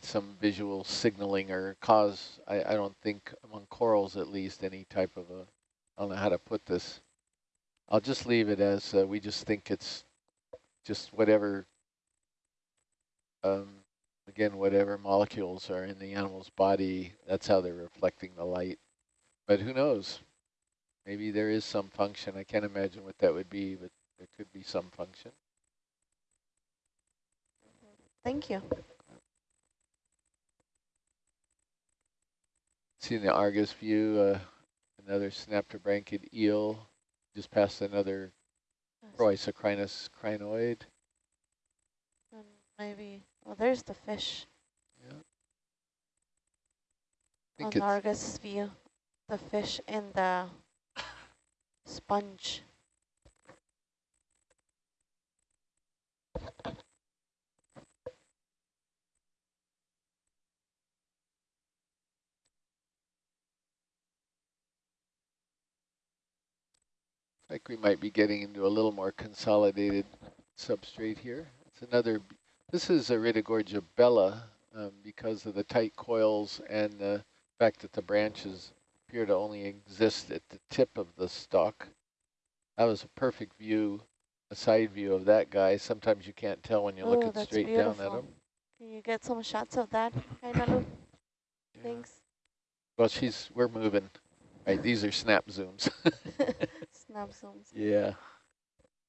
some visual signaling or cause, I, I don't think among corals at least, any type of a, I don't know how to put this. I'll just leave it as uh, we just think it's just whatever, um, again, whatever molecules are in the animal's body, that's how they're reflecting the light. But who knows? Maybe there is some function. I can't imagine what that would be, but there could be some function. Thank you. See in the Argus view, uh, another synaptobranchid eel, just past another Proisocrinus crinoid. And maybe, well, there's the fish Yeah. I on think it's, Argus view. The fish in the sponge. Like we might be getting into a little more consolidated substrate here. It's another, this is Iridogorgia bella um, because of the tight coils and the fact that the branches appear to only exist at the tip of the stalk. That was a perfect view, a side view of that guy. Sometimes you can't tell when you're Oh, looking straight down at beautiful. him. Can you get some shots of that, Kainalu? Yeah. Thanks. Well, she's, we're moving. Right, these are snap zooms. Snap yeah.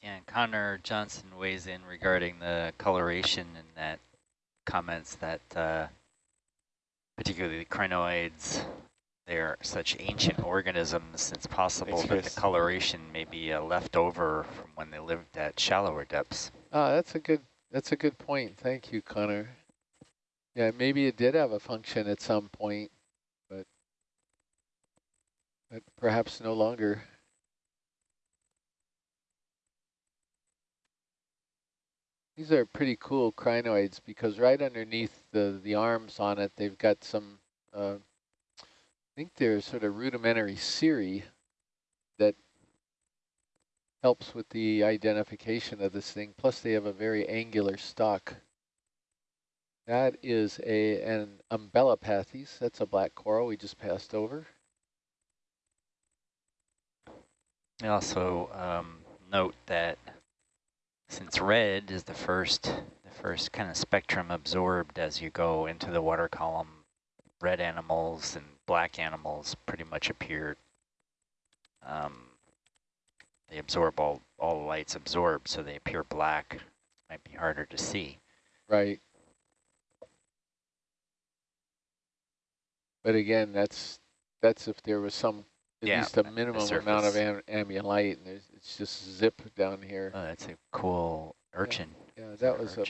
Yeah, and Connor Johnson weighs in regarding the coloration and that comments that uh, particularly the crinoids, they're such ancient organisms, it's possible Thanks, that the coloration may be uh, left over from when they lived at shallower depths. Ah, that's a good that's a good point. Thank you, Connor. Yeah, maybe it did have a function at some point, but but perhaps no longer. These are pretty cool crinoids because right underneath the the arms on it, they've got some. Uh, I think they're sort of rudimentary cirri that helps with the identification of this thing. Plus they have a very angular stalk. That is a an umbellapathes. That's a black coral we just passed over. I also um, note that since red is the first, the first kind of spectrum absorbed as you go into the water column, red animals and black animals pretty much appear. Um, they absorb all all the lights absorbed, so they appear black. Might be harder to see. Right. But again, that's that's if there was some at Yeah, least a minimum amount of am ambient light, and there's, it's just zip down here. Oh, that's a cool urchin. yeah, Is that was a?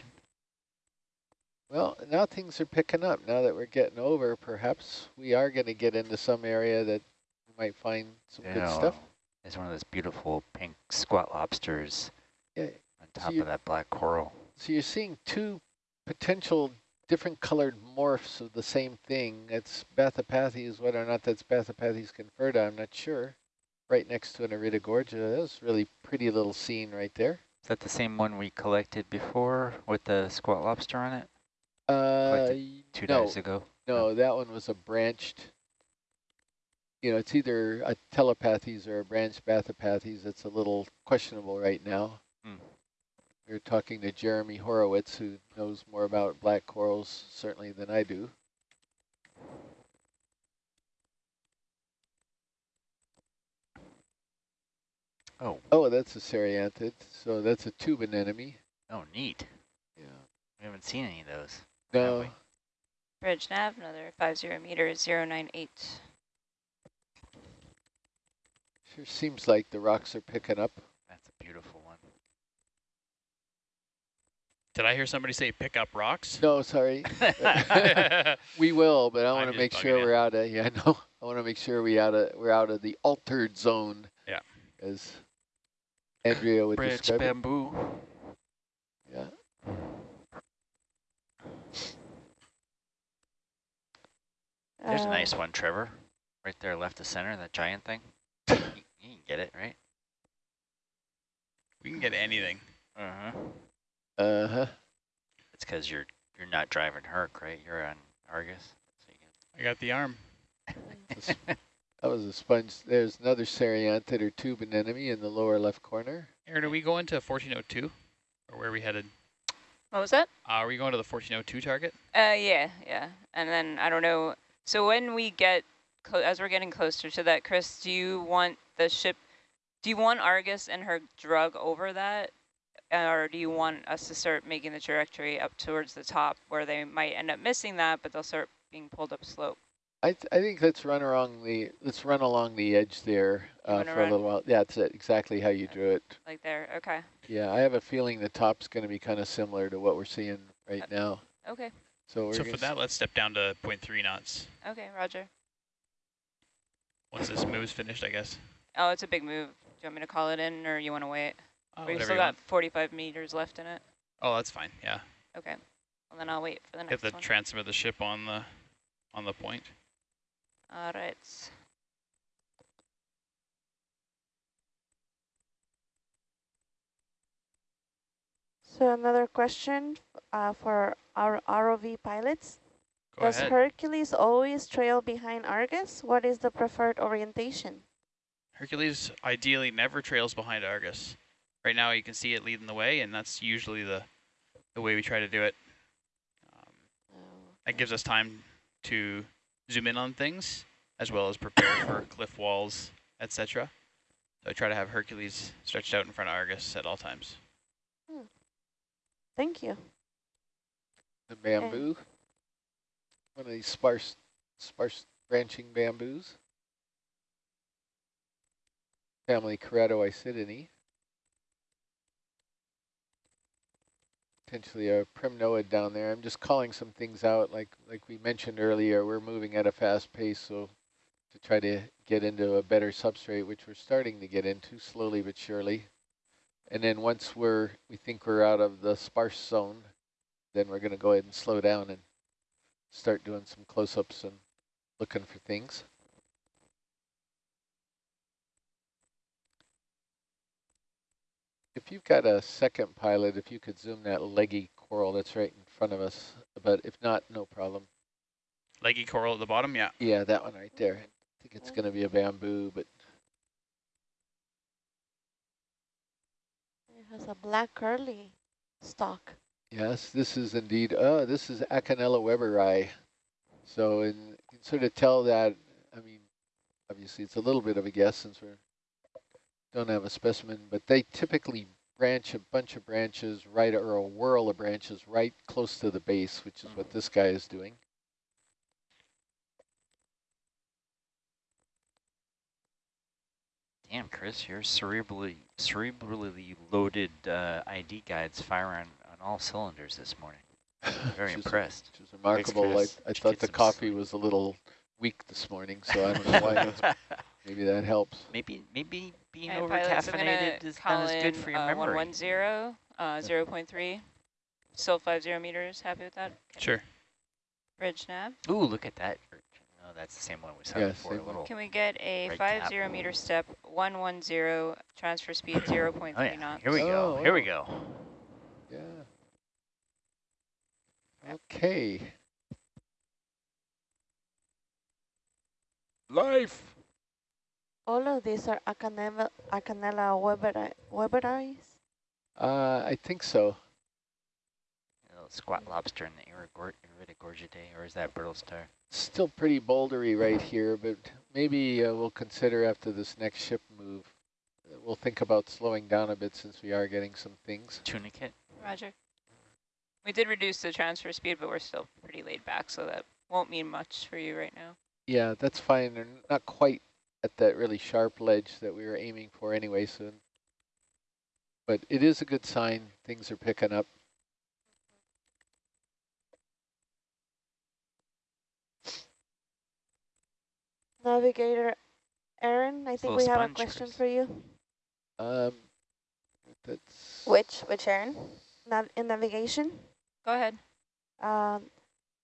Well, now things are picking up. Now that we're getting over, perhaps we are going to get into some area that we might find some good stuff. There's one of those beautiful pink squat lobsters Yeah. on top you- of that black coral. So you're seeing two potential different colored morphs of the same thing. It's Bathypathes, whether or not that's Bathypathes conferta, I'm not sure. Right next to an Iridogorgia. That was a really pretty little scene right there. Is that the same one we collected before with the squat lobster on it Uh, two no, days ago? no, that one was a branched, you know, it's either a Telopathes or a branched Bathypathes. It's a little questionable right now. Hmm. We are talking to Jeremy Horowitz, who knows more about black corals certainly than I do. Oh, Oh, that's a Cerianthid, so that's a tube anemone. oh, neat. Yeah. We haven't seen any of those. have No, we? Bridge nav, another 50 meters, 098. sure seems like the rocks are picking up. That's a beautiful one. Did I hear somebody say pick up rocks? No, sorry. we will, but I want to make sure you. we're out of yeah, no. I want to make sure we out of we're out of the altered zone. Yeah. As Andrea would Branch describe it. bamboo. Yeah. There's a Uh, nice one, Trevor. Right there, left to center, that giant thing. you, you can get it, right? We can get anything. Uh-huh. Uh-huh. It's because you're You're not driving Herc, right? You're on Argus. So you I got the arm. This- That was a sponge. There's another Cerianthid or tube anemone in the lower left corner. Aaron, are we going to 1402? Or where are we headed? What was that? Uh, are we going to the 1402 target? Uh, yeah, yeah. And then I don't know. So when we get, as we're getting closer to that, Chris, do you want the ship, do you want Argus and her drug over that? Or do you want us to start making the trajectory up towards the top where they might end up missing that, but they'll start being pulled up slope? I th I think let's run along the let's run along the edge there uh, wanna for a little while. Yeah, that's it, exactly how you drew it. Like there, okay, Yeah, I have a feeling the top's going to be kind of similar to what we're seeing right Uh, now. okay, So we're So for that, let's step down to 0.3 knots. okay, roger. Once this move's finished, I guess. Oh, it's a big move. Do you want me to call it in or you want to wait? Oh, We've still you got want. 45 meters left in it. Oh, that's fine. Yeah. Okay, well then I'll wait for the next Get the one. transom of the ship on the on the point. All right. So another question uh, for our ROV pilots. Go Does ahead. Hercules always trail behind Argus? What is the preferred orientation? Hercules ideally never trails behind Argus. Right now you can see it leading the way, and that's usually the, the way we try to do it. Um, that gives us time to zoom in on things, as well as prepare for cliff walls, etc. So I try to have Hercules stretched out in front of Argus at all times. Hmm. Thank you. The bamboo, one of these sparse, sparse branching bamboos. Family Keratoisidinae. Potentially a primnoid down there. I'm just calling some things out, like like we mentioned earlier. We're moving at a fast pace, so to try to get into a better substrate, which we're starting to get into slowly but surely. And then once we're we think we're out of the sparse zone, then we're going to go ahead and slow down and start doing some close-ups and looking for things. If you've got a second pilot, if you could zoom that leggy coral that's right in front of us, but if not, no problem. Leggy coral at the bottom, yeah. Yeah, that one right there. I think it's going to be a bamboo, but It has a black curly stalk. Yes, this is indeed, oh, this is Acanella weberi. So in, you can sort of tell that, I mean, obviously it's a little bit of a guess since we don't have a specimen, but they typically branch a bunch of branches right, or a whirl of branches right close to the base, which is what this guy is doing. Damn, Chris, your cerebrally cerebrally loaded uh, ID guides fire on, on all cylinders this morning. Very impressed. Which is remarkable. I, I thought the coffee sleep? was a little weak this morning, so I don't know why. Maybe that helps. maybe maybe being Okay, over pilots, I'm gonna caffeinated is not as good for your uh, memory. 110, uh, 0 0.3, still 50 meters, happy with that? Okay. Sure. Bridge nav. Ooh, look at that. Oh, that's the same one we saw Yeah, before. A little. Can we get a Right 50 cap. meter step, 110, transfer speed 0 0.3 Oh yeah, knots? here we go. Oh, Here we oh. go. Yeah. Okay. Life. All of these are Acanella, Acanella weberi, weberis. Uh, I think so. A little squat lobster in the Irigor- Iridogorgidae, or is that brittle star? Still pretty bouldery right here, but maybe uh, we'll consider after this next ship move. uh, We'll think about slowing down a bit since we are getting some things. Tunicate? Roger. We did reduce the transfer speed, but we're still pretty laid back, so that won't mean much for you right now. Yeah, that's fine. They're not quite at that really sharp ledge that we were aiming for anyway soon. But it is a good sign. Things are picking up. Navigator Aaron, I think Little we have a question for you. Um, that's Which, which Aaron? Nav in navigation, Go ahead. um,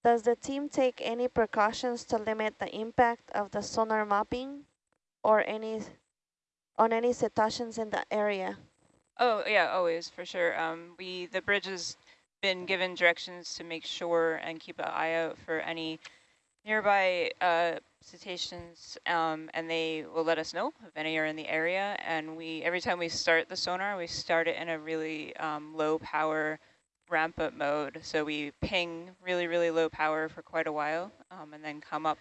does the team take any precautions to limit the impact of the sonar mapping or any on any cetaceans in the area? Oh, yeah, always, for sure. Um, we, the bridge has been given directions to make sure and keep an eye out for any nearby uh, cetaceans, um, and they will let us know if any are in the area. And we every time we start the sonar, we start it in a really um, low power ramp up mode. So we ping really, really low power for quite a while, um, and then come up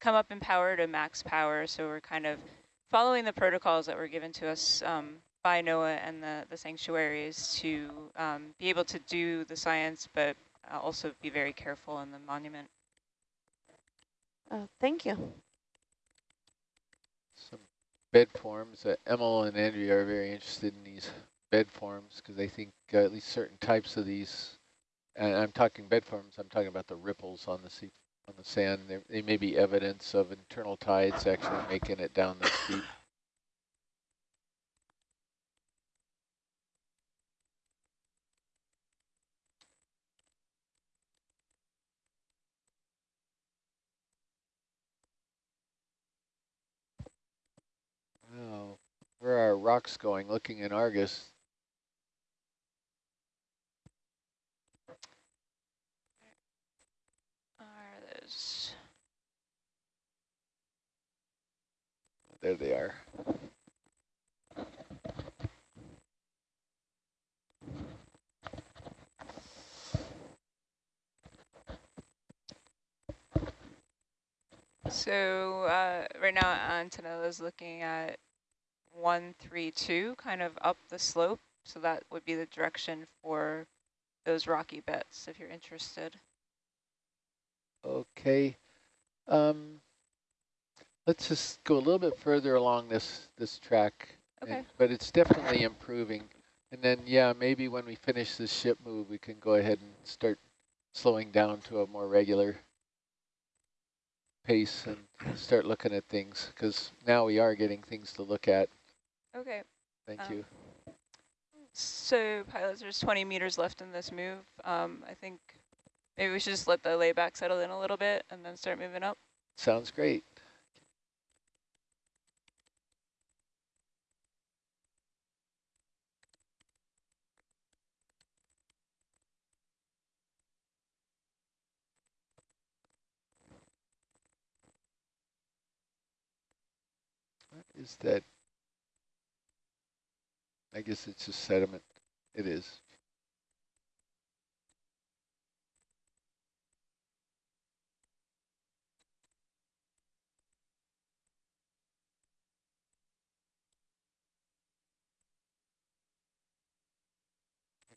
come up in power to max power. So we're kind of following the protocols that were given to us um, by NOAA and the, the sanctuaries to um, be able to do the science, but uh, also be very careful in the monument. Uh, thank you. Some bed forms. Uh, Emil and Andrea are very interested in these bed forms because they think uh, at least certain types of these, and I'm talking bed forms, I'm talking about the ripples on the sea, on the sand. They, they may be evidence of internal tides actually making it down the steep. Wow, where are rocks going? Looking in Argus, There they are. So uh, right now Antonella is looking at 132, kind of up the slope. So that would be the direction for those rocky bits if you're interested. Okay. Um, let's just go a little bit further along this this track. and- Okay. but it's definitely improving. And then, yeah, maybe when we finish this ship move, we can go ahead and start slowing down to a more regular pace and start looking at things because now we are getting things to look at. Okay. Thank Um, you. So pilots, there's 20 meters left in this move. Um, I think maybe we should just let the layback settle in a little bit and then start moving up. Sounds great. What is that? I guess it's just sediment. It is.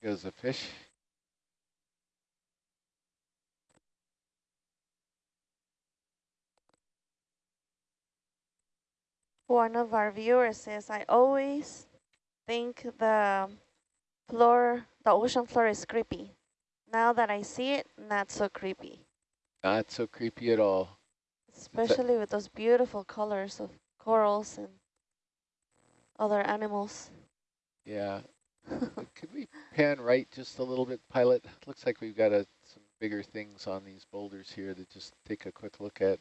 Goes the fish. One of our viewers says, I always think the floor, the ocean floor is creepy. Now that I see it, not so creepy. Not so creepy at all. Especially with those beautiful colors of corals and other animals. Yeah. Could we pan right just a little bit, pilot? Looks like we've got a, some bigger things on these boulders here to just take a quick look at.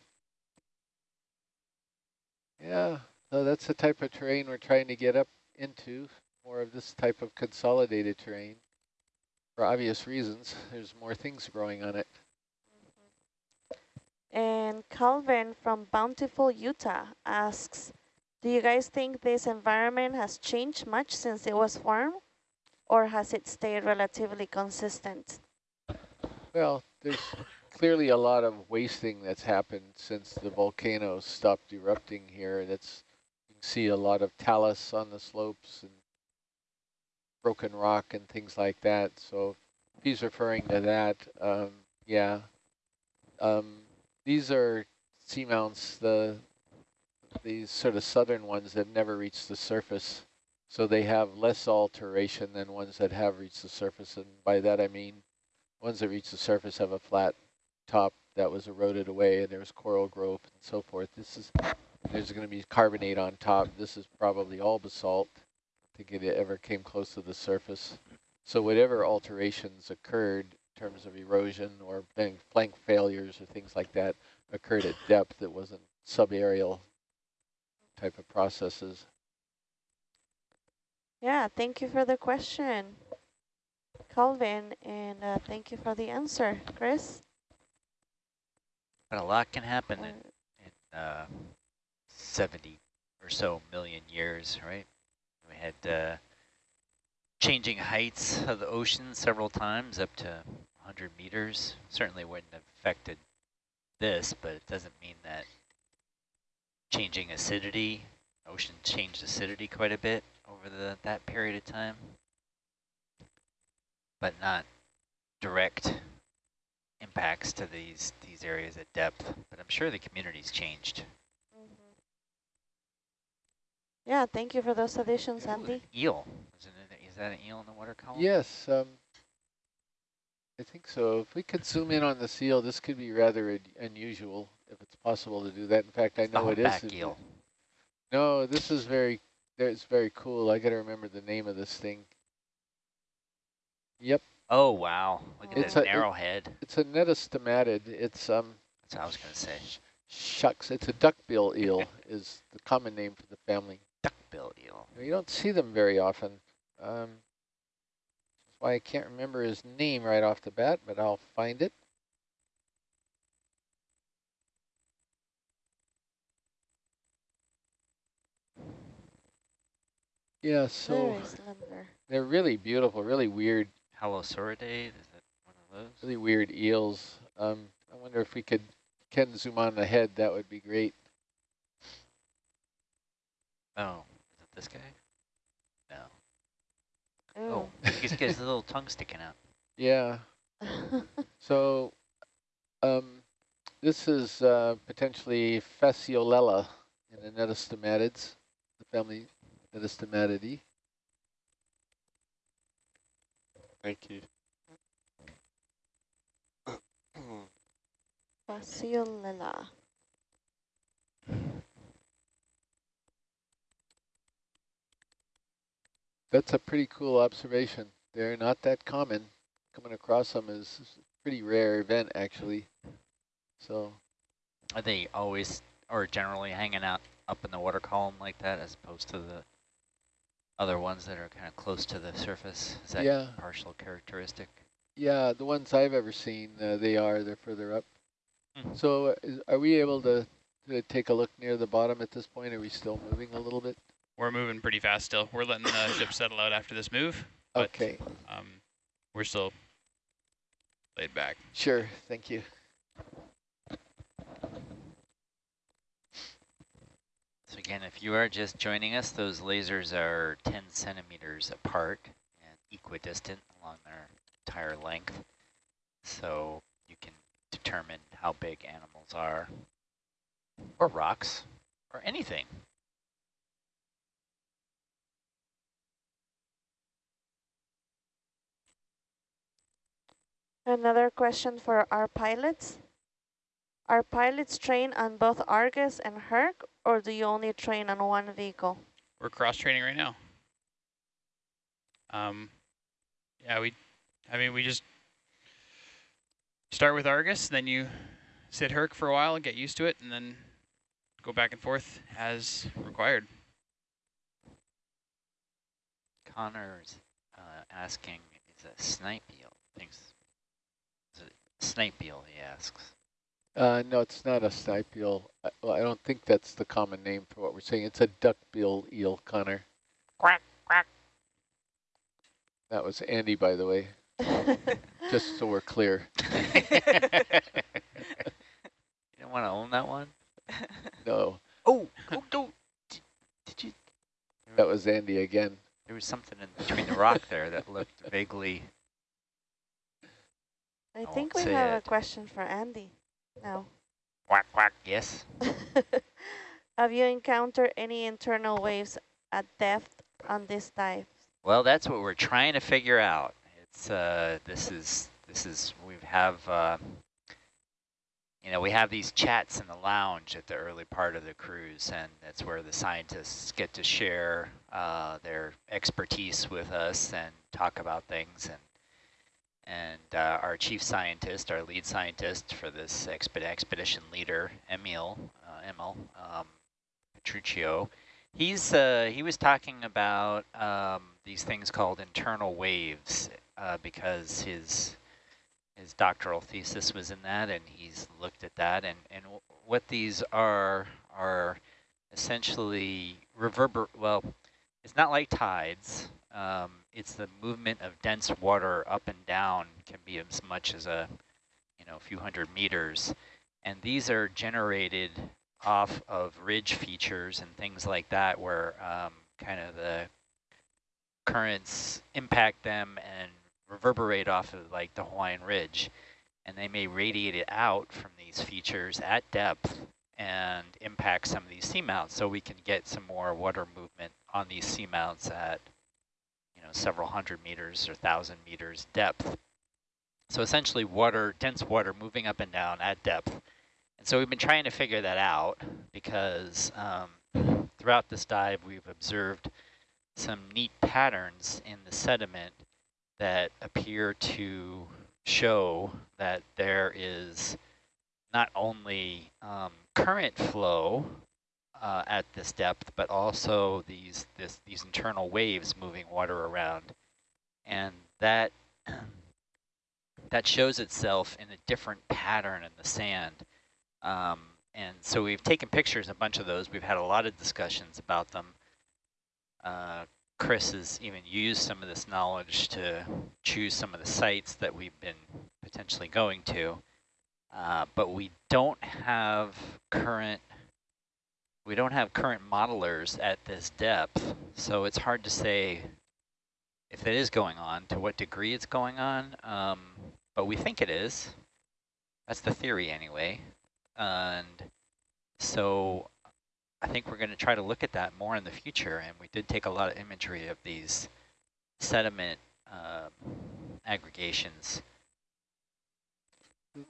Yeah, so that's the type of terrain we're trying to get up into, more of this type of consolidated terrain. For obvious reasons, there's more things growing on it. Mm-hmm. And Calvin from Bountiful, Utah asks, do you guys think this environment has changed much since it was formed? Or has it stayed relatively consistent? Well, there's clearly a lot of wasting that's happened since the volcano stopped erupting here. That's you can see a lot of talus on the slopes and broken rock and things like that. So he's referring to that, um, yeah. Um, these are seamounts, the these sort of southern ones that never reached the surface. So they have less alteration than ones that have reached the surface. And by that I mean ones that reach the surface have a flat top that was eroded away and there's coral growth and so forth. This is, there's going to be carbonate on top. This is probably all basalt. I think it ever came close to the surface. So whatever alterations occurred in terms of erosion or flank failures or things like that occurred at depth. It wasn't subaerial type of processes. Yeah, thank you for the question. Calvin, and uh, thank you for the answer, Chris. But a lot can happen in, in uh, 70 or so million years, right? We had uh, changing heights of the ocean several times, up to 100 meters. Certainly wouldn't have affected this, but it doesn't mean that changing acidity, ocean changed acidity quite a bit over the that period of time, but not direct impacts to these these areas at depth. But I'm sure the community's changed. Mhm. Yeah, thank you for those additions, Ooh, Andy. an eel. Is, it, is that an eel in the water column? Yes, um, I think so. If we could zoom in on the seal, this could be rather unusual if it's possible to do that. In fact, I It's the know it is. humpback if- eel. No, this is very, it's very cool. I got to remember the name of this thing. Yep, Oh wow! Look at It's that a- it- narrow head. it's a netastomatid. It's um That's what I was gonna say. shucks. It's a duckbill eel is the common name for the family. Duckbill eel. You don't see them very often. Um, that's why I can't remember his name right off the bat, but I'll find it. Yeah, so they're really beautiful, really weird, Halosauridae. Is that one of those? really weird eels. Um, I wonder if we could, can zoom on the head, that would be great. Oh, is it this guy? No. Ooh. Oh, he's got his little tongue sticking out. Yeah, so um, this is uh, potentially Fasciolella in the Netastomatids, the family Netastomatidae. Thank you. Fasciolella. That's a pretty cool observation. They're not that common. Coming across them is is a pretty rare event, actually. So, Are they always or generally hanging out up in the water column like that, as opposed to the other ones that are kind of close to the surface? Is that yeah, partial characteristic? yeah, the ones I've ever seen, uh, they are. They're further up. Mhm. So, uh, is, are we able to, to take a look near the bottom at this point? Are we still moving a little bit? We're moving pretty fast still. We're letting the ship settle out after this move. But- Okay, Um, we're still laid back. sure. Thank you. So again, if you are just joining us, those lasers are 10 centimeters apart and equidistant along their entire length. So you can determine how big animals are, or rocks, or anything. Another question for our pilots. Are pilots trained on both Argus and Herc, or do you only train on one vehicle? We're cross training right now. Um, yeah, we, I mean, we just start with Argus, then you sit Herc for a while and get used to it, and then go back and forth as required. Connor's uh, asking, is a snipe eel? Thinks, is it snipe eel, he asks. Uh, no, it's not a snipe eel. I, well, I don't think that's the common name for what we're saying. It's a duckbill eel, Connor. Quack, quack. That was Andy, by the way, just so we're clear. you don't want to own that one? No, Oh, oh, no. Did, did you? that was Andy again. There was something in between the rock there that looked vaguely. I won't think we say have a question for Andy now. Quack, quack. Yes. have you encountered any internal waves at depth on this dive? Well, that's what we're trying to figure out. It's uh, this is this is we have uh, you know we have these chats in the lounge at the early part of the cruise, and that's where the scientists get to share uh, their expertise with us and talk about things. And and uh, our chief scientist, our lead scientist for this exped expedition leader, Emil, uh, Emil um, Petruncio, He's uh, he was talking about um, these things called internal waves, uh, because his his doctoral thesis was in that, and he's looked at that. And and what these are are essentially reverber. Well, it's not like tides. Um, it's the movement of dense water up and down can be as much as a you know a few hundred meters, and these are generated off of ridge features and things like that, where um, kind of the currents impact them and reverberate off of like the Hawaiian Ridge. And they may radiate it out from these features at depth and impact some of these seamounts so we can get some more water movement on these seamounts at several hundred meters or thousand meters depth. So essentially water, dense water moving up and down at depth. And so we've been trying to figure that out because um, throughout this dive we've observed some neat patterns in the sediment that appear to show that there is not only um, current flow uh, at this depth, but also these this, these internal waves moving water around, and that that shows itself in a different pattern in the sand. Um, and so we've taken pictures, a bunch of those. We've had a lot of discussions about them. Uh, Chris has even used some of this knowledge to choose some of the sites that we've been potentially going to. Uh, but we don't have current we don't have current modelers at this depth, so it's hard to say if it is going on, to what degree it's going on, um, but we think it is. That's the theory anyway. And so I think we're going to try to look at that more in the future, and we did take a lot of imagery of these sediment uh, aggregations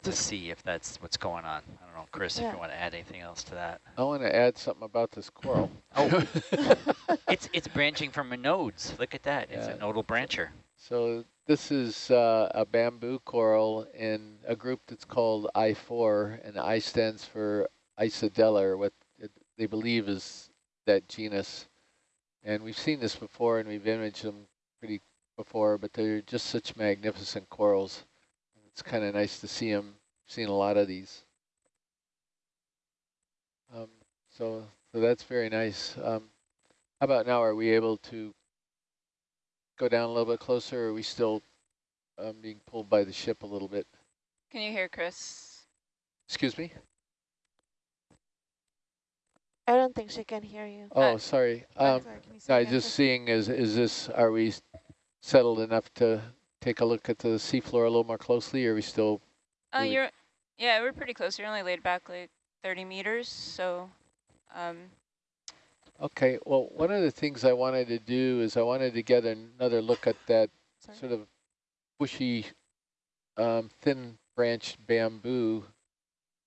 to see if that's what's going on. I don't know, Chris, Yeah. if you want to add anything else to that. I want to add something about this coral. Oh. It's it's branching from a nodes. Look at that. It's a nodal brancher. So this is uh, a bamboo coral in a group that's called I4, and I stands for Isidella, or what it, they believe is that genus. And we've seen this before, and we've imaged them pretty before, but they're just such magnificent corals. It's kind of nice to see them. Seen a lot of these. Um, so, so that's very nice. Um, how about now? Are we able to go down a little bit closer, or are we still um, being pulled by the ship a little bit? Can you hear Chris? Excuse me? I don't think she can hear you. Oh, Uh, sorry. I'm Um, sorry, can you say no, I again, just seeing, is, is this, are we settled enough to take a look at the seafloor a little more closely, or are we still, Uh, Really? you're, yeah, we're pretty close. You're only laid back like 30 meters, so, um, okay, well, one of the things I wanted to do is I wanted to get another look at that Sorry. sort of bushy, um, thin branched bamboo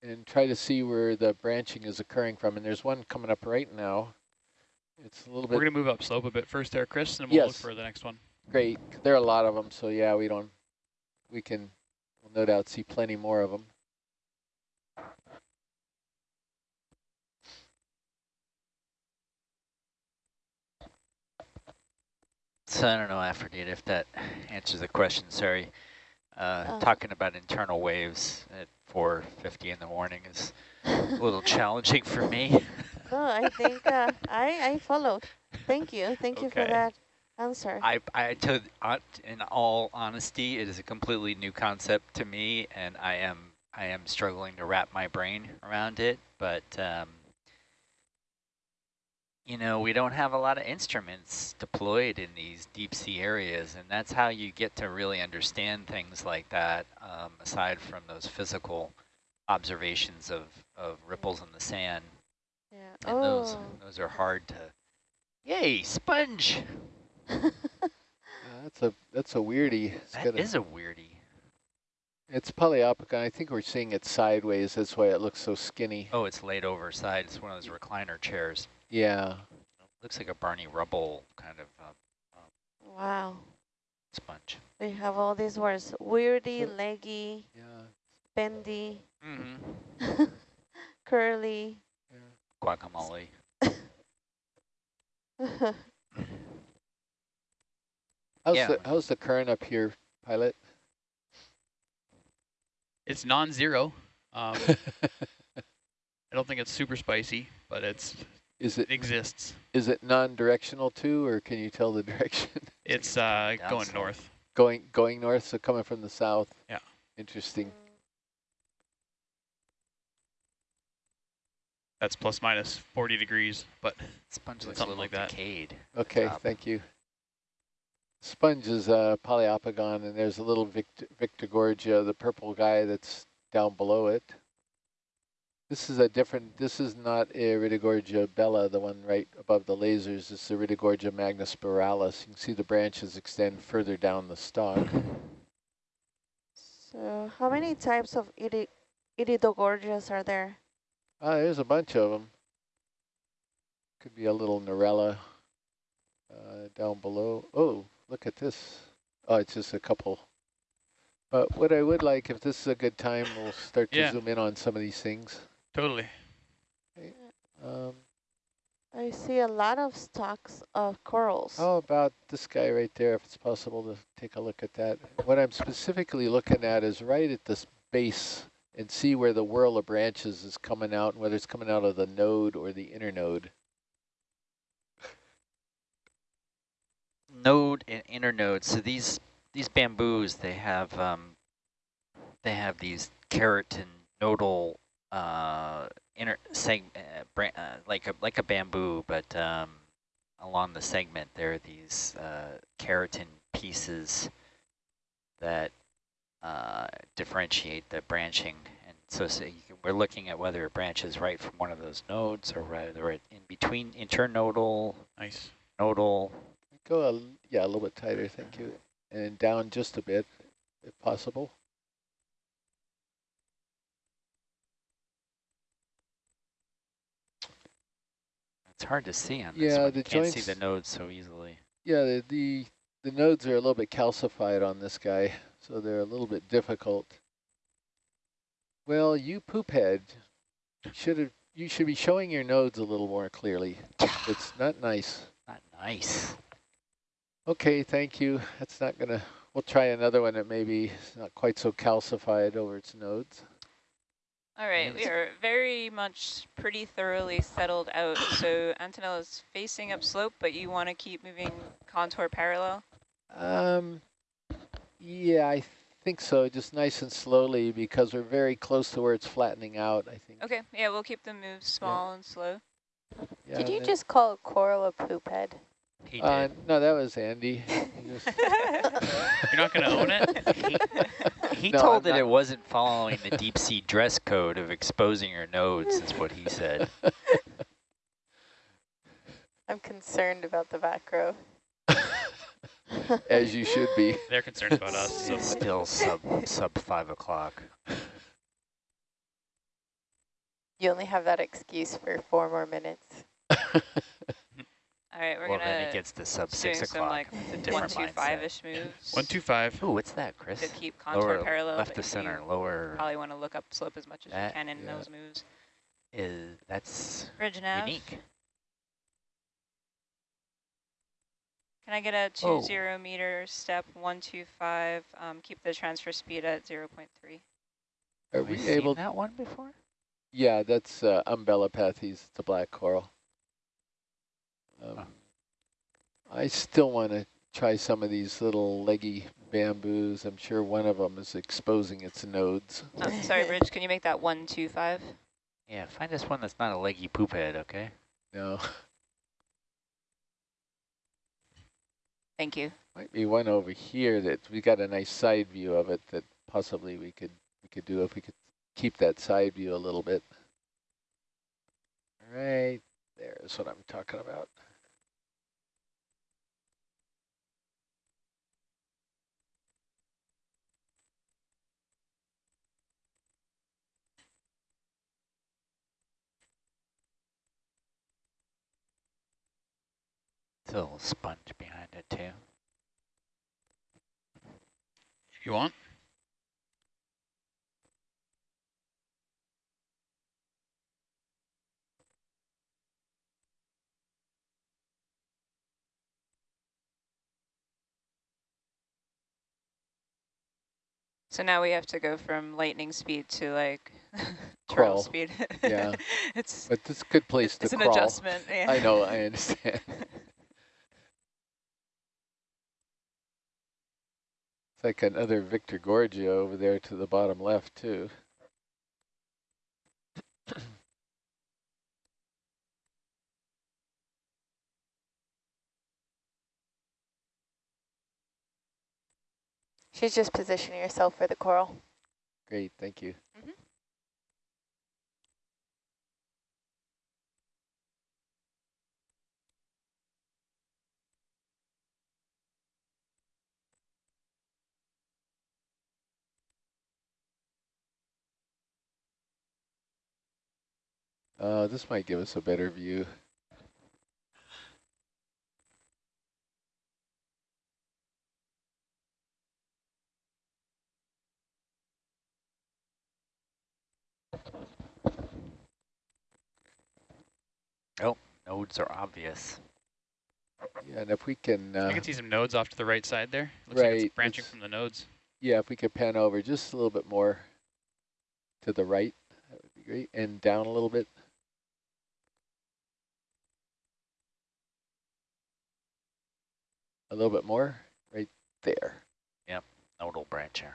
and try to see where the branching is occurring from. And there's one coming up right now. It's a little We're bit going to move up slope a bit first there, Chris, and we'll look for the next one. Great. There are a lot of them, so yeah, we don't, we can we'll no doubt see plenty more of them. So I don't know, Aphrodite, if that answers the question. Sorry. Uh, Oh. Talking about internal waves at 4.50 in the morning is a little challenging for me. No, I think uh, I, I followed. Thank you. Thank you for Okay. That answer. I, I to, uh, in all honesty, it is a completely new concept to me, and I am I am struggling to wrap my brain around it. But um, you know, we don't have a lot of instruments deployed in these deep sea areas, and that's how you get to really understand things like that. Um, aside from those physical observations of of ripples in the sand, yeah. and those oh. those are hard to. Yay, sponge! Uh, that's a that's a weirdie. It's That got a- is a weirdie. It's Poliopogon. I think we're seeing it sideways. That's why it looks so skinny. Oh, it's laid over side. It's one of those recliner chairs. Yeah. Looks like a Barney Rubble kind of uh, wow. sponge. We have all these words. Weirdy, So- leggy, Yeah. bendy, Mm-hmm. curly. Guacamole. How's Yeah. the how's the current up here pilot? It's non-zero. Um, I don't think it's super spicy, but it's Is it it exists. is it non-directional too, or can you tell the direction? It's uh, going south. north. going going north, so coming from the south. Yeah. Interesting. That's plus minus 40 degrees, but Sponge looks Something a little like that. decayed. Okay, thank you. Sponge is a Poliopogon, and there's a little Victor, Victorgorgia, the purple guy that's down below it. This is a different, this is not Iridogorgia bella, the one right above the lasers. This is Iridogorgia magnispiralis. You can see the branches extend further down the stalk. So how many types of iri iridogorgias are there? Ah, there's a bunch of them. Could be a little Narella uh, down below. Oh, look at this. Oh, it's just a couple. But what I would like, if this is a good time, we'll start to Yeah. zoom in on some of these things. totally. Um, I see a lot of stalks of corals. how about this guy right there, if it's possible to take a look at that? What I'm specifically looking at is right at this base and see where the whirl of branches is coming out, and whether it's coming out of the node or the inner node. Node and inner internode. So these these bamboos, they have um, they have these keratin nodal uh, inner seg uh, uh, like a like a bamboo, but um, along the segment there are these uh, keratin pieces that uh, differentiate the branching. And so, so can, we're looking at whether it branches right from one of those nodes or whether it in between internodal, Nice. nodal. Go, a, yeah, a little bit tighter, thank you. And down just a bit, if possible. It's hard to see on this Yeah, one. the You can't see the nodes so easily. Yeah, the, the, the nodes are a little bit calcified on this guy, so they're a little bit difficult. Well, you poop head, should have, you should be showing your nodes a little more clearly. It's not nice. Not nice. Okay, thank you. That's not gonna, we'll try another one that maybe is not quite so calcified over its nodes. All right, we are very much pretty thoroughly settled out. So Antonella is facing upslope, but you want to keep moving contour parallel? Um, yeah, I think so, just nice and slowly because we're very close to where it's flattening out, I think. Okay, yeah, we'll keep the moves small and slow. Yeah, Did you just call a coral a poop head? He Uh, did. no, that was Andy. Just- You're not going to own it? He No, told I'm that not- it wasn't following the deep sea dress code of exposing your nodes, is what he said. I'm concerned about the back row. As you should be. They're concerned about us. So It's still sub sub five o'clock. You only have that excuse for four more minutes. All right, we're Well, gonna it gets to sub six doing some o'clock. like It's a one, different two, mindset. five-ish moves one, two, five. Ooh, what's that, Chris? to keep contour Lower, parallel. left but to you center, lower. Probably want to look up slope as much as That- you can in yeah. those moves. Is that's Bridge nav. unique. Can I get a two Oh. zero meter step one two five? Um, keep the transfer speed at zero point three. Are Have we we seen able? that one before? Yeah, that's uh, Umbellapathes, the black coral. Um, Huh. I still want to try some of these little leggy bamboos. I'm sure one of them is exposing its nodes. Oh, sorry, Bridge. Can you make that one two five? Yeah, find us one that's not a leggy poop head, okay? No, Thank you. might be one over here that we got a nice side view of it that possibly we could we could do if we could keep that side view a little bit. All right, there is what I'm talking about. It's a little sponge behind it too. If you want. So now we have to go from lightning speed to like turtle speed. Yeah. it's But this a good place to. it's an crawl. adjustment. Yeah. I know, I understand. like another Victorgorgia over there to the bottom left too. She's just positioning herself for the coral. Great, thank you. Mm-hmm. Uh, this might give us a better view. Oh, nodes are obvious. Yeah, and if we can, I uh, can see some nodes off to the right side there. Looks like right, it's branching it's- from the nodes. yeah, if we could pan over just a little bit more to the right, that would be great, and down a little bit. A little bit more, right there. Yep, nodal brancher.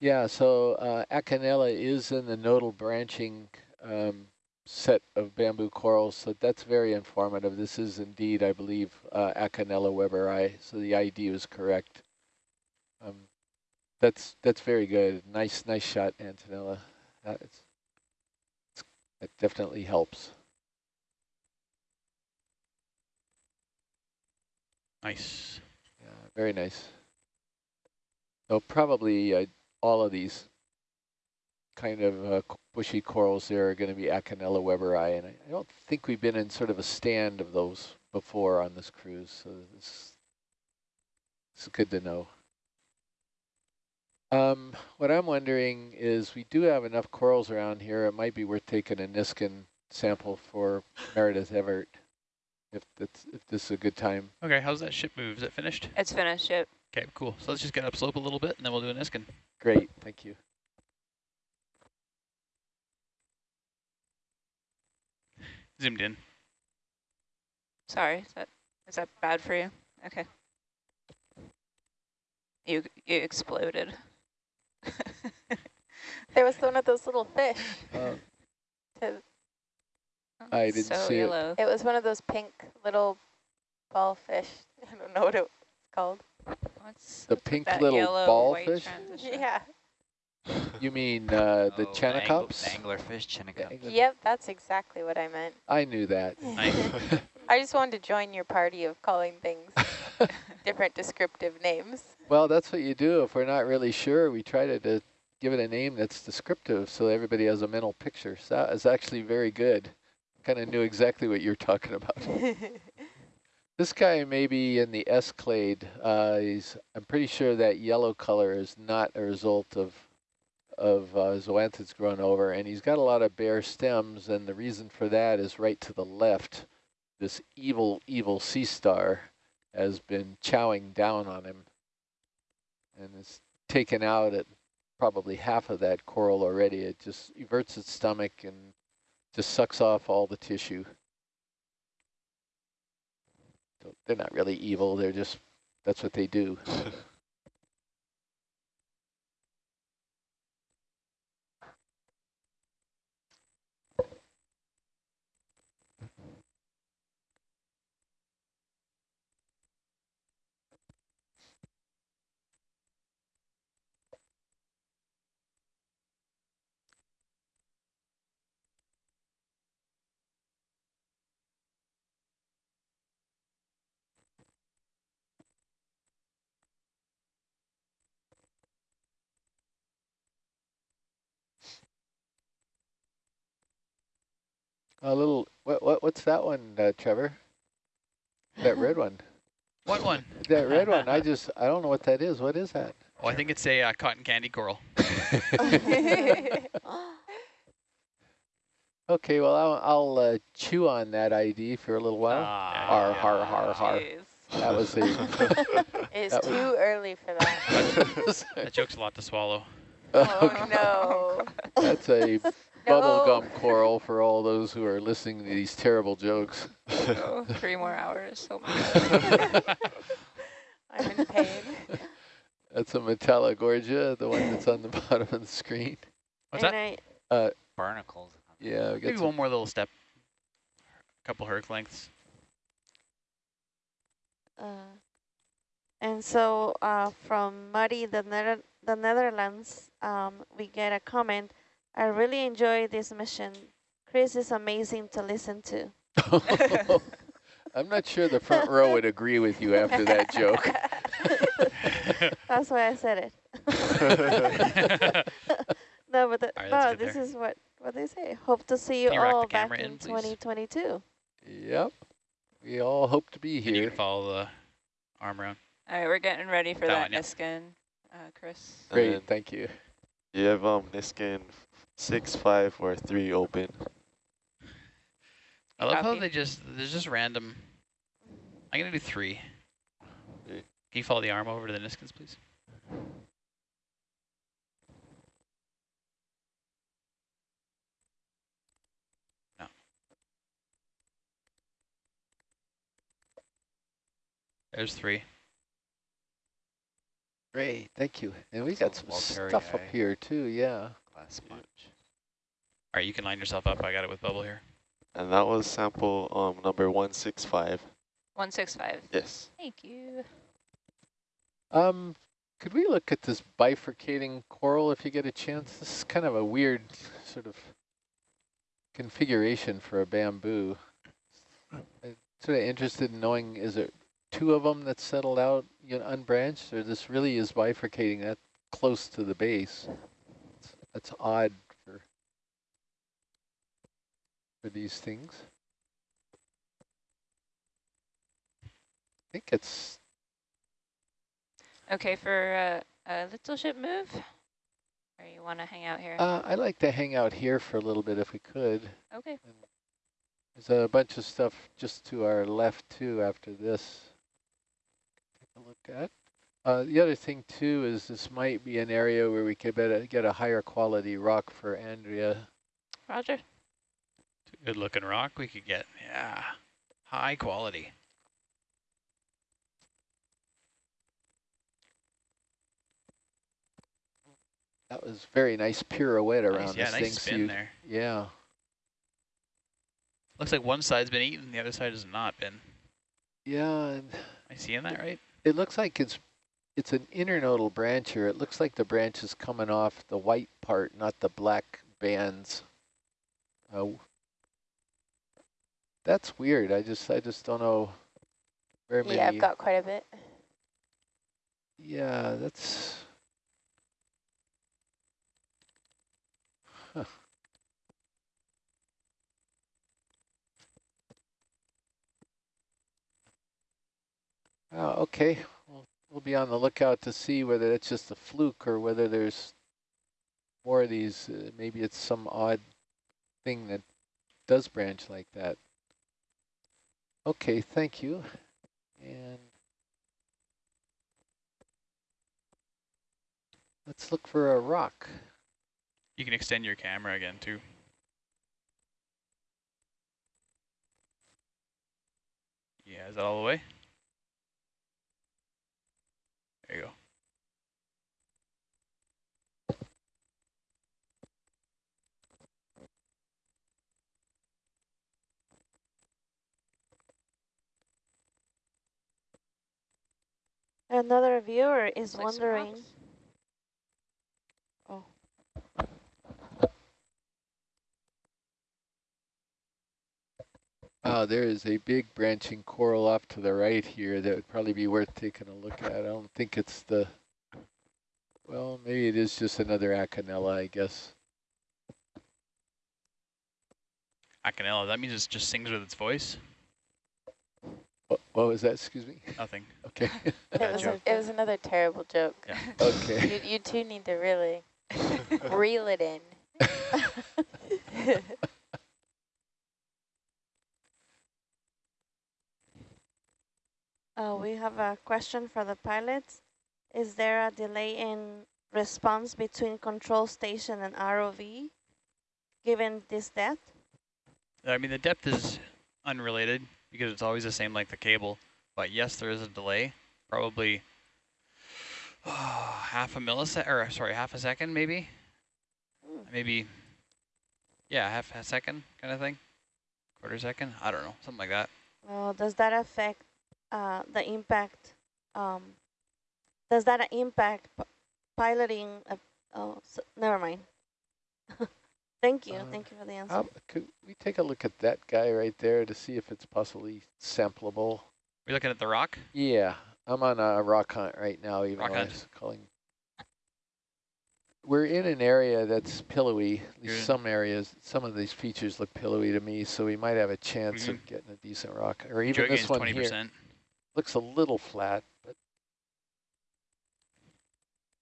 Yeah, so uh, Acanella is in the nodal branching um, set of bamboo corals, so that's very informative. This is indeed, I believe, uh, Acanella weberi, so the ID was correct. Um, that's that's very good. Nice, nice shot, Antonella. That, that definitely helps. Nice. Yeah, very nice. So probably uh, all of these kind of uh, bushy corals there are going to be Acanella weberi, and I, I don't think we've been in sort of a stand of those before on this cruise, so this, is good to know. Um, what I'm wondering is we do have enough corals around here. It might be worth taking a Niskin sample for Meredith Everett, if that's if this is a good time. Okay, how's that ship move? Is it finished? It's finished. Yep. Okay, cool. So let's just get upslope a little bit, and then we'll do an Niskin. Great, thank you. Zoomed in. Sorry. Is that is that bad for you? Okay. You you exploded. There was one of those little fish. Uh, To, I didn't so see it. yellow. it was one of those pink little ball fish. I don't know what it was called. What's The pink little yellow ball fish? transition? Yeah. You mean uh, the Oh, Chaunacops? angler- Anglerfish, Chaunacops. Yep, that's exactly what I meant. I knew that. I just wanted to join your party of calling things different descriptive names. well, that's what you do. If we're not really sure, we try to, to give it a name that's descriptive so everybody has a mental picture. So that is actually very good. Kind of knew exactly what you're talking about. This guy may be in the S-clade. Uh, he's, I'm pretty sure that yellow color is not a result of of uh, zoanthids grown over, and he's got a lot of bare stems, and the reason for that is right to the left. This evil, evil sea star has been chowing down on him, and it's taken out at probably half of that coral already. It just everts its stomach and just sucks off all the tissue. They're not really evil, they're just, that's what they do. A little, what, what, what's that one, uh, Trevor? That red one. What one? That red one, I just, I don't know what that is. What is that? Oh, I think it's a uh, cotton candy coral. Okay, well, I'll, I'll uh, chew on that ID for a little while. Har, har, har, har. Jeez. That was a, It's That was- too early for that. That joke's a lot to swallow. Oh, no. That's a No. bubblegum coral for all those who are listening to these terrible jokes. Oh, three more hours. Oh my. I'm in pain. That's a Metallogorgia, the one that's on the bottom of the screen. What's and that? I, Barnacles. Yeah, we got Maybe one more little step. A couple herc lengths. Uh, and so uh, from Muddy, the, Nether the Netherlands, um, we get a comment. I really enjoy this mission. Chris is amazing to listen to. I'm not sure the front row would agree with you after that joke. That's why I said it. no, but the, All right, let's no, this there. is what what they say. Hope to see you you all back in in, 2022. Yep. We all hope to be And you here. can follow the arm around. All right, we're getting ready for That that, one, yeah. Niskin, uh, Chris. Great, thank you. You have um Niskin six, five, or three open. I love how they just, there's just random. I'm going to do three. Three. Can you follow the arm over to the Niskins, please? No. There's three. Great, thank you. And we So got some stuff up here too, yeah. Glass sponge. All right, you can line yourself up. I got it with bubble here. And that was sample um number one six five. 165. Yes. Thank you. Um, could we look at this bifurcating coral if you get a chance? This is kind of a weird sort of configuration for a bamboo. I'm sort of interested in knowing, is it two of them that settled out, you know, unbranched, or this really is bifurcating that close to the base? It's- That's odd for these things. I think it's Okay, for uh, a little ship move? Or you want to hang out here? Uh, I'd like to hang out here for a little bit if we could. okay. There's a bunch of stuff just to our left too after this. Take a look at. Uh, the other thing too is this might be an area where we could better get a higher quality rock for Andrea. Roger. Good looking rock we could get. Yeah. High quality. That was very nice pirouette around Nice, yeah, this nice thing. spin you- there. Yeah. Looks like one side's been eaten, the other side has not been. Yeah, and Am I seeing that right? it looks like it's it's an internodal brancher. It looks like the branch is coming off the white part, not the black bands. Uh, that's weird. I just I just don't know very many. Yeah, I've got quite a bit. Yeah, that's. Huh. Oh, okay. We'll, we'll be on the lookout to see whether it's just a fluke or whether there's more of these. Uh, maybe it's some odd thing that does branch like that. Okay, thank you. And let's look for a rock. You can extend your camera again too. Yeah, is that all the way? There you go. Another viewer is like wondering. Oh. Oh, there is a big branching coral off to the right here that would probably be worth taking a look at. I don't think it's the, well, maybe it is just another Acanella, I guess. Acanella, that means it just sings with its voice? What, what was that? Excuse me? Nothing. Okay. It was, joke. it was another terrible joke. Yeah. okay. You, you two need to really reel it in. Uh, we have a question for the pilots. Is there a delay in response between control station and ROV, given this depth? I mean, the depth is unrelated because it's always the same like the cable. But yes, there is a delay, probably oh, half a millisecond, or sorry, half a second maybe, maybe, yeah, half a second kind of thing, quarter second. I don't know, something like that. Well, does that affect uh, the impact? Um, does that impact piloting? Oh, so, never mind. thank you, Uh, thank you for the answer. How, could we take a look at that guy right there to see if it's possibly sampleable? We're looking at the rock. Yeah, I'm on a rock hunt right now, even Rock though I hunt. was calling. We're in an area that's pillowy, at least in- some areas, some of these features look pillowy to me, so we might have a chance Mhm. of getting a decent rock. Or even Joe this gains one twenty here percent. looks a little flat, but.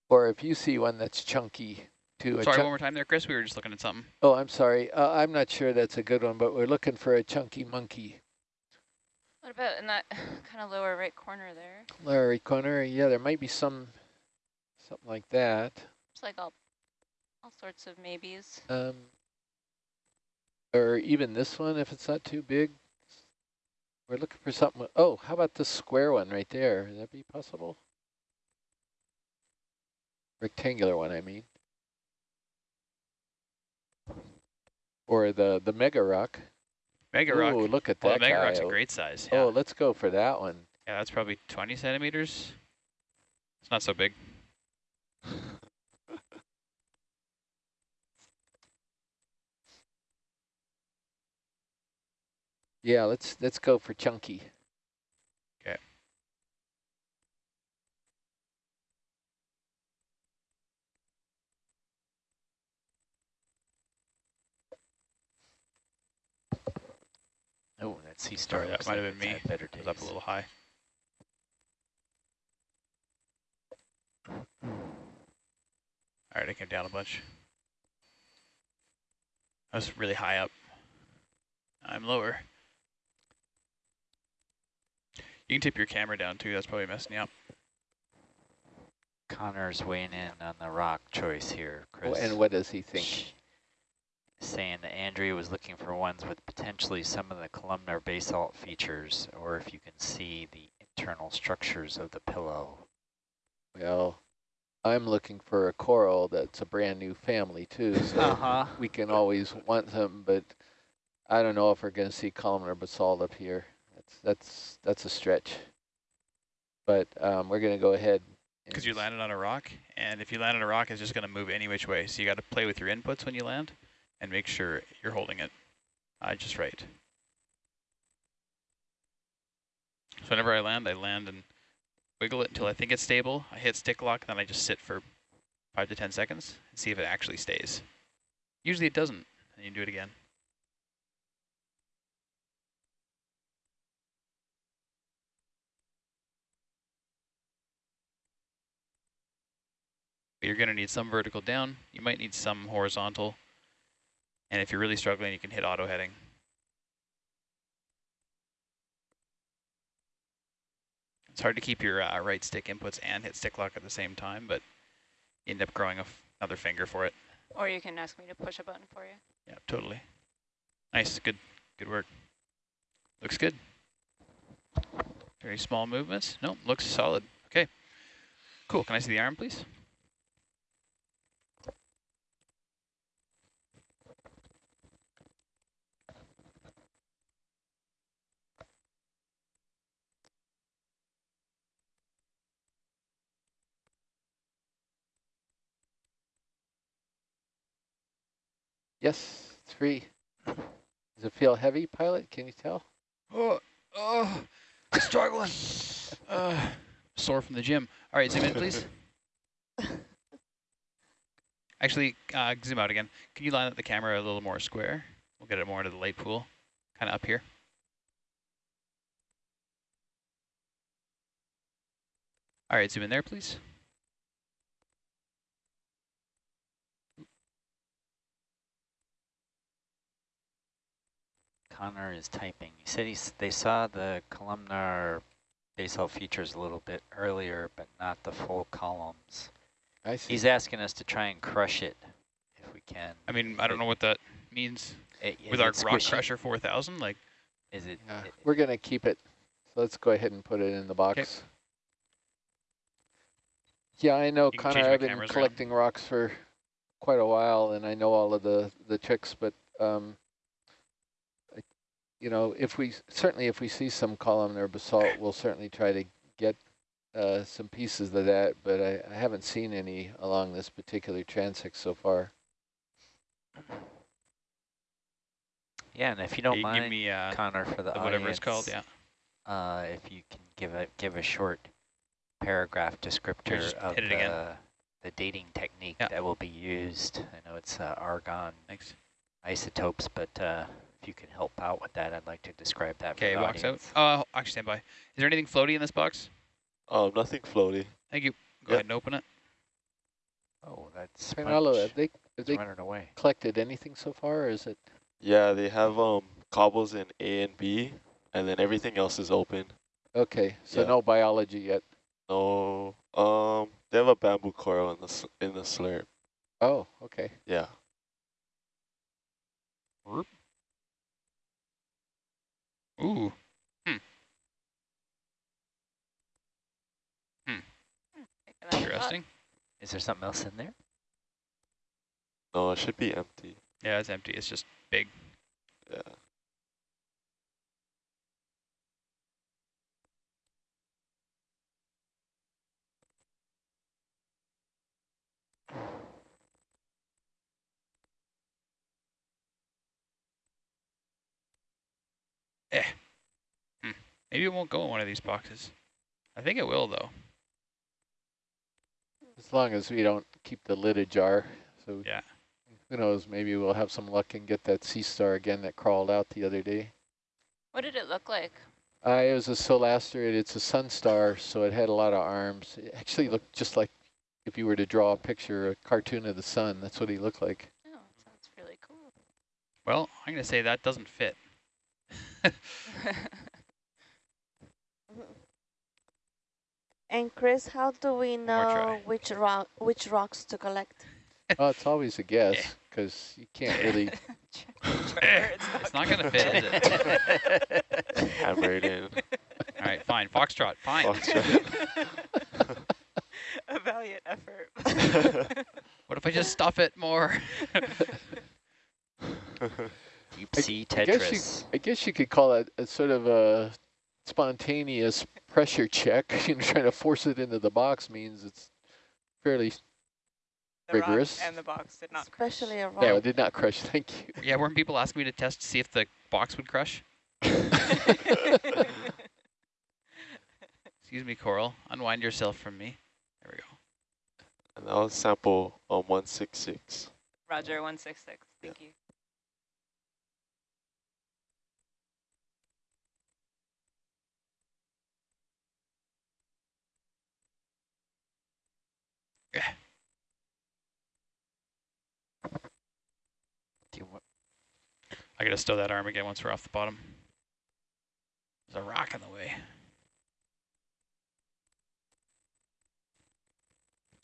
Or if you see one that's chunky too. a Sorry, one more time there, Chris. We were just looking at something. Oh, I'm sorry. Uh, I'm not sure that's a good one, but we're looking for a chunky monkey. What about in that kind of lower right corner there? Larry Corner, yeah, there might be some, something like that. It's like all, all sorts of maybes. Um, or even this one, if it's not too big. We're looking for something. Oh, how about this square one right there? Would that be possible? Rectangular one, I mean. Or the the mega rock. Mega rock. Oh, look at well, that the mega guy. rock's a great size. Oh, yeah. Oh, let's go for that one. yeah, that's probably 20 centimeters. It's not so big. Yeah, let's let's go for chunky. Okay. Oh, that sea star Sorry, that might like have been me. had better It was up a little high. All right, I came down a bunch. I was really high up. I'm lower. You can tip your camera down too. That's probably messing you up. Connor's weighing in on the rock choice here, Oh, Chris. and what does he think? Shh. Saying that Andrea was looking for ones with potentially some of the columnar basalt features, or if you can see the internal structures of the pillow. Well, I'm looking for a coral that's a brand new family too, so Uh-huh. we can always want them, but I don't know if we're going to see columnar basalt up here. That's that's that's a stretch. But um, we're going to go ahead. Because you and- landed on a rock, and if you land on a rock, it's just going to move any which way. So you got to play with your inputs when you land, and make sure you're holding it uh, just right. So whenever I land, I land and wiggle it until I think it's stable. I hit stick lock, then I just sit for five to ten seconds and see if it actually stays. Usually it doesn't, and you do it again. You're going to need some vertical down. You might need some horizontal. And if you're really struggling, you can hit auto heading. It's hard to keep your uh, right stick inputs and hit stick lock at the same time, but you end up growing a f another finger for it. Or you can ask me to push a button for you. Yeah, totally. Nice, good, good work. Looks good. Very small movements. Nope, looks solid. Okay, cool. Can I see the arm, please? Yes, it's free. Does it feel heavy, pilot? Can you tell? Oh, oh, struggling. uh, sore from the gym. All right, zoom in, please. Actually, uh, zoom out again. Can you line up the camera a little more square? We'll get it more into the light pool, kind of up here. All right, zoom in there, please. Connor is typing. He said he's, they saw the columnar basalt features a little bit earlier, but not the full columns. I see. He's asking us to try and crush it if we can. I mean, I don't know what that means I- is with our rock crusher 4000. Like, Is it? Yeah, i- we're gonna keep it. So let's go ahead and put it in the box. Yeah, I know, You Connor. I've been cameras around. collecting rocks for quite a while, and I know all of the the tricks. But um, I, you know, if we certainly if we see some columnar basalt, we'll certainly try to get uh, some pieces of that. But I, I haven't seen any along this particular transect so far. Yeah, and if you don't you mind, give me uh, Connor, for the the whatever it's called. Yeah. Uh, if you can give a give a short paragraph descriptor of the again. the dating technique Yeah. that will be used. I know it's uh, argon Thanks. isotopes, but uh, if you can help out with that, I'd like to describe that. Okay, for the box out. audience. Uh, actually, stand by. Is there anything floaty in this box? Um, nothing floaty. Thank you. Go Yeah. ahead and open it. Oh, that's Pinello, have they have they running away. collected anything so far, or is it? Yeah, they have um cobbles in A and B, and then everything else is open. Okay, so Yeah. no biology yet. No, um, they have a bamboo coral in the s- in the slurp. Oh, okay. Yeah. Ooh. Picking that up. Interesting. Is there something else in there? No, it should be empty. Yeah, it's empty. It's just big. Yeah. Maybe it won't go in one of these boxes. I think it will, though. As long as we don't keep the lid ajar. So Yeah. who knows, maybe we'll have some luck and get that sea star again that crawled out the other day. What did it look like? Uh, it was a solasterid. It's a sun star, so it had a lot of arms. It actually looked just like if you were to draw a picture, a cartoon of the sun. That's what he looked like. Oh, sounds really cool. Well, I'm going to say that doesn't fit. And Chris, how do we know which rock which rocks to collect? Oh, it's always a guess because you can't really. it's not going to fit, is it? Hammer it in. All right, fine. Foxtrot, fine. Foxtrot. A valiant effort. What if I just stuff it more? Deep I- sea I guess you, Tetris. I guess you could call it a sort of a spontaneous pressure check. You know, trying to force it into the box means it's fairly. The rock Rigorous. and the box did not Especially a rock. No, it did not crush. Thank you. yeah, weren't people asking me to test to see if the box would crush? Excuse me, Coral. Unwind yourself from me. There we go. and I'll sample um, on 166. Roger, 166. Thank you. Do you I gotta stow that arm again once we're off the bottom. There's a rock in the way.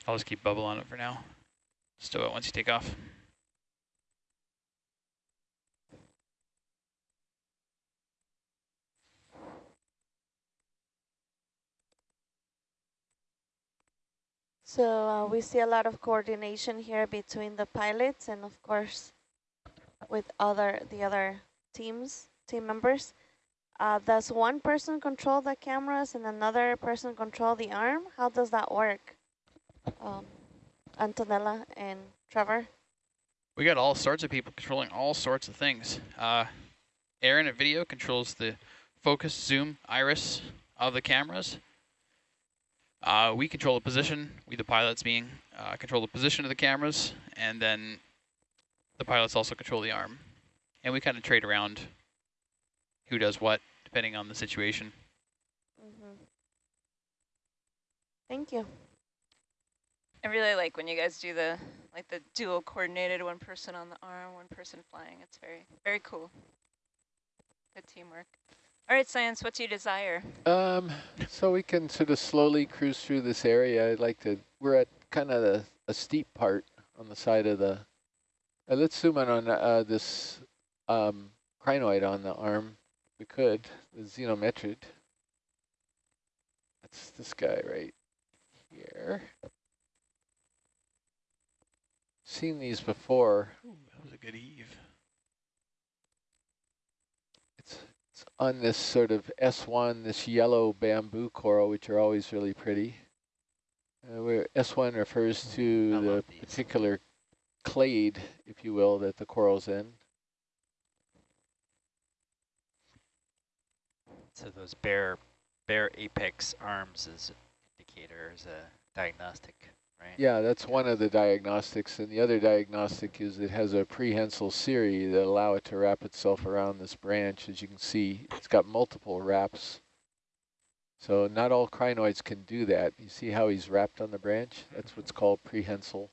I'll just keep bubble on it for now. Stow it once you take off. So uh, we see a lot of coordination here between the pilots and of course with other the other teams, team members. Uh, does one person control the cameras and another person control the arm? How does that work? Um, Antonella and Trevor? We got all sorts of people controlling all sorts of things. Uh, Aaron at video controls the focus, zoom, iris of the cameras. Uh, we control the position, we the pilots being, uh, control the position of the cameras, and then the pilots also control the arm. And we kind of trade around who does what, depending on the situation. Mm -hmm. Thank you. I really like when you guys do the like the dual coordinated one person on the arm, one person flying. It's very very cool. Good teamwork. All right, science. What do you desire? Um, so we can sort of slowly cruise through this area. I'd like to. We're at kind of the a steep part on the side of the, uh, let's zoom in on uh, this um, crinoid on the arm. We could, the zenometrid. That's this guy right here. Seen these before. Ooh, that was a good eve. It's, it's on this sort of S1, this yellow bamboo coral, which are always really pretty. Uh, where S1 refers to the these. particular clade, if you will, that the coral's in. So those bare, bare apex arms is indicator is a diagnostic, right? Yeah, that's one of the diagnostics. And the other diagnostic is it has a prehensile cirri that allow it to wrap itself around this branch. As you can see, it's got multiple wraps. So not all crinoids can do that. You see how he's wrapped on the branch? That's what's called prehensile.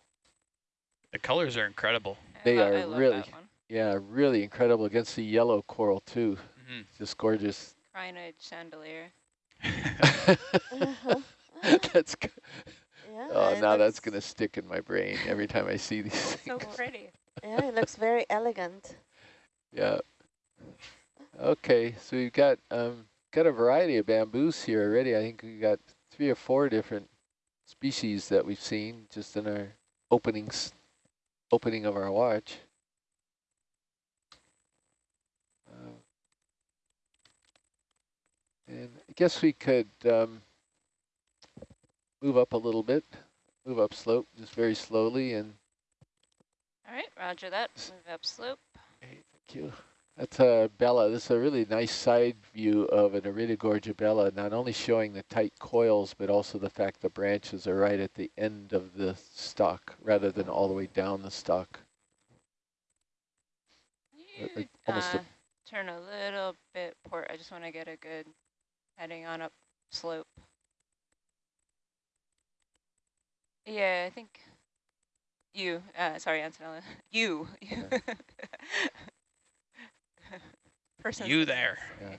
The colors are incredible. They lo- are I love really- that one. Yeah, really incredible against the yellow coral too. Mm Just gorgeous. Crinoid chandelier. -hmm. that's good. Yeah, Oh, now that's going to stick in my brain every time I see these So things. pretty. Yeah, it looks very elegant. Yeah. Okay, so we've got um, got a variety of bamboos here already. I think we've got three or four different species that we've seen just in our openings, opening of our watch. Uh, and I guess we could um, move up a little bit, move up slope just very slowly and All right, roger that. Move up slope. Hey, thank you. That's a Bella. This is a really nice side view of an Iridogorgia Bella, not only showing the tight coils, but also the fact the branches are right at the end of the stalk rather than all the way down the stalk. You, uh, almost a- uh, turn a little bit port. I just want to get a good heading on up slope. Yeah, I think you, uh, sorry, Antonella, you. you. Person. you there. Yeah.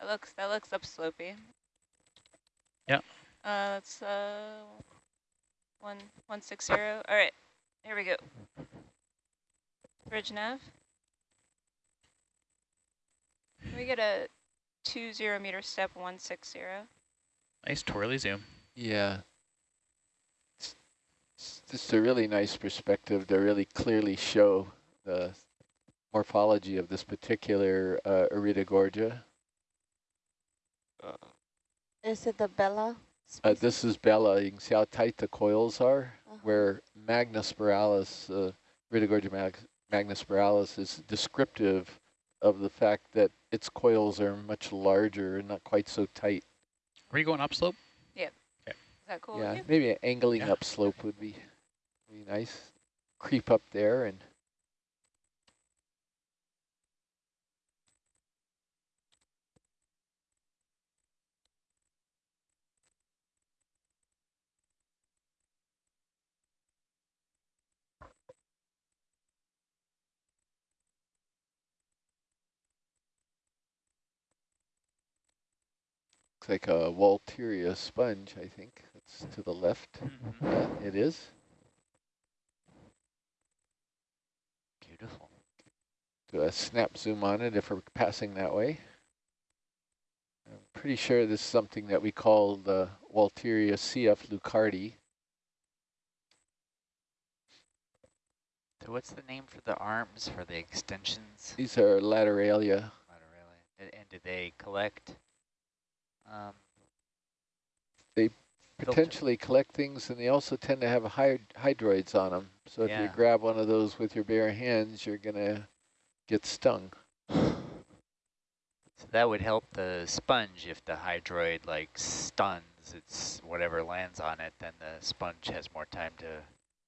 That looks, that looks upslopey. Yeah. Uh, that's, uh, one, one six zero. All right, here we go. Bridge nav. Can we get a two zero meter step one six zero? Nice twirly zoom. Yeah. It's, it's just a really nice perspective to really clearly show the morphology of this particular uh, Iridogorgia. Uh, Is it the Bella? Uh, this is Bella. You can see how tight the coils are. Uh-huh. where Magnospiralis, uh, Iridogorgia mag magnospiralis is descriptive of the fact that its coils are much larger and not quite so tight. Are you going upslope? Yeah. Okay. Is that cool yeah, maybe angling Yeah. up slope would be, be nice. Creep up there and looks like a Walteria sponge, I think. That's to the left. Mm-hmm. Yeah, it is. Beautiful. Do a snap zoom on it if we're passing that way. I'm pretty sure this is something that we call the Walteria CF leuckarti. So what's the name for the arms, for the extensions? These are lateralia. Lateralia. And, and do they collect? Um, They filter? Potentially collect things, and they also tend to have hyd hydroids on them. So if you grab one of those with your bare hands, you're going to get stung. So that would help the sponge if the hydroid like stuns its whatever lands on it, then the sponge has more time to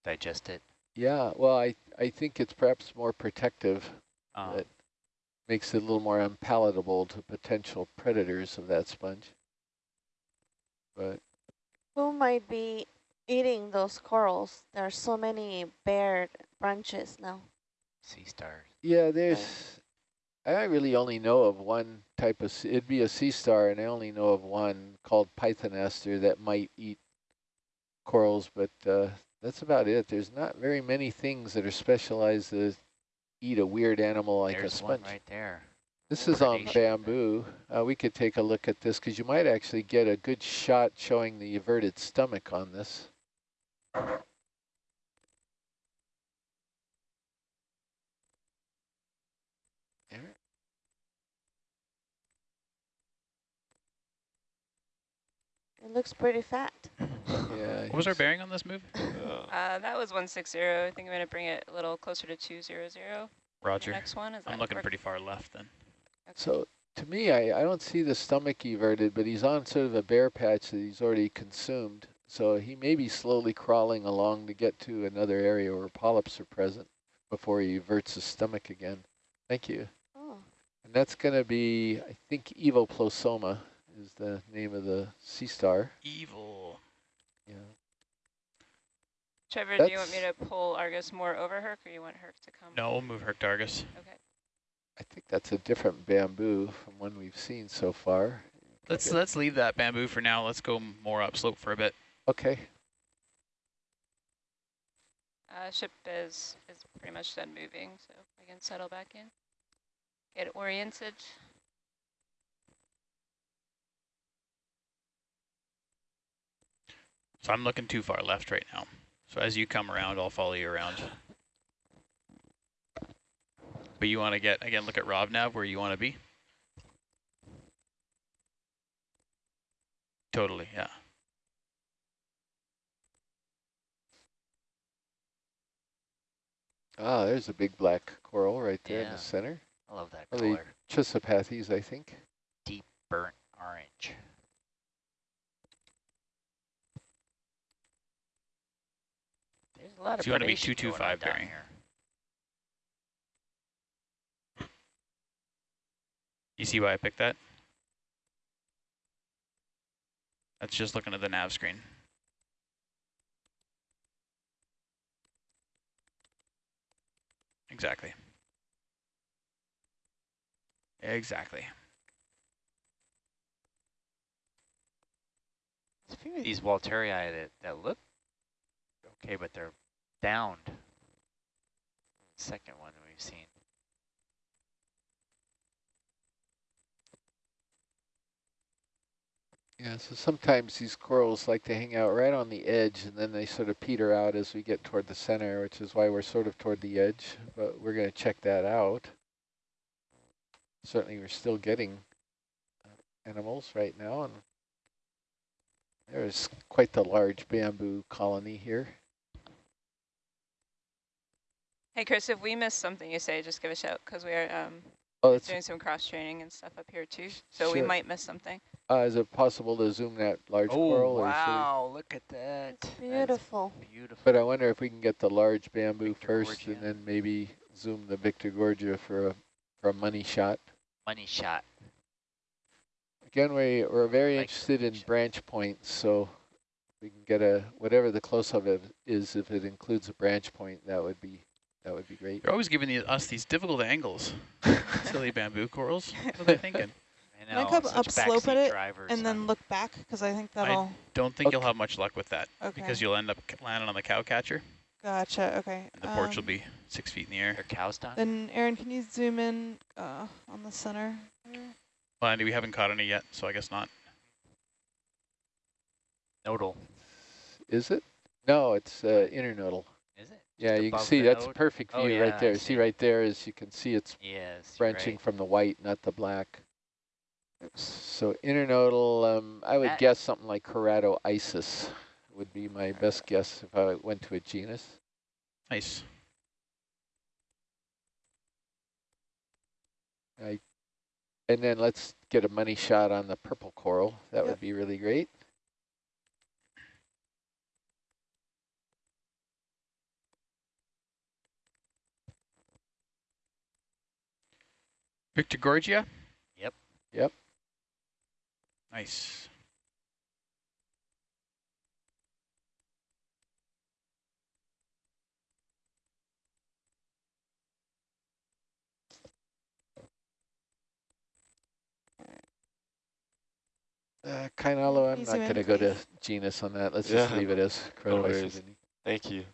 digest it. Yeah, well, I, I think it's perhaps more protective. Um, That makes it a little more unpalatable to potential predators of that sponge. But Who might be eating those corals? There are so many bare branches now. sea stars. yeah, there's, I really only know of one type of, it'd be a sea star, and I only know of one called Pythonaster that might eat corals, but uh, that's about it. There's not very many things that are specialized to eat a weird animal like There's a sponge. right there. This is on bamboo. Uh, we could take a look at this because you might actually get a good shot showing the everted stomach on this. It looks pretty fat. Yeah. What was our bearing on this move? Uh, that was 160. I think I'm going to bring it a little closer to 200. The Roger. next one is I'm looking work? pretty far left then. Okay. So to me, I, I don't see the stomach everted, but he's on sort of a bare patch that he's already consumed. So he may be slowly crawling along to get to another area where polyps are present before he everts his stomach again. Thank you. Oh, And that's going to be, I think, Evoplosoma is the name of the sea star. Evil. Yeah. Trevor, do you want me to pull Argus more over Herc, or you want Herc to come? No, we'll move Herc to Argus. Okay. I think that's a different bamboo from one we've seen so far. Let's Okay. let's leave that bamboo for now. Let's go more upslope for a bit. Okay. Uh, ship is is pretty much done moving, so I can settle back in. Get oriented. So I'm looking too far left right now. So as you come around, I'll follow you around. But you want to get, again, look at Rob Nav where you want to be? Totally, yeah. Ah, there's a big black coral right there in the center. I love that Are they color. Chrysopathes, I think. Deep burnt orange. There's a lot of you wanna be predation going on 225 bearing. here. You see why I picked that? That's just looking at the nav screen. Exactly. Exactly. There's a few of these Walterii that, that look okay, but they're downed. Second one we've seen. Yeah, so sometimes these corals like to hang out right on the edge and then they sort of peter out as we get toward the center, which is why we're sort of toward the edge, but we're going to check that out. Certainly we're still getting uh, animals right now, and there's quite the large bamboo colony here. Hey, Chris, if we miss something you say, just give a shout, because we are um, Oh, doing some cross-training and stuff up here, too. So we might miss something. uh, is it possible to zoom that large Oh, coral? Oh, should wow, look at that. That's beautiful. beautiful. but I wonder if we can get the large bamboo Victor first and then maybe zoom the Victorgorgia for a, for a money shot. Money shot. Again, we, we're very Like interested in branch. branch points, so we can get a, whatever the close-up of is, if it includes a branch point, that would be, that would be great. You're always giving the, us these difficult angles. Silly bamboo corals. What are they thinking? I Can I know, come such upslope at it drivers, and then huh? look back because I think that'll. I Don't think you'll have much luck with that okay. because you'll end up landing on the cow catcher Gotcha. Okay. and the porch will um, be six feet in the air. Their cows done? Then Aaron, can you zoom in uh, on the center? Well, Andy, we haven't caught any yet, so I guess not. Nodal. Is it? No, it's uh, internodal. Is it? Yeah, you can see that's a node? perfect Oh, view yeah, right there. See see. right there is you can see it's Yes. you're branching right. from the white, not the black. So internodal, um, I would That- guess something like Keratoisis would be my best guess if I went to a genus. Nice. And then let's get a money shot on the purple coral. That Yep. would be really great. Victorgorgia? Yep. Yep. Nice. Uh, Kainalo, I'm Please not going to go to genus on that. Let's Yeah, just leave it as no worries. Thank you.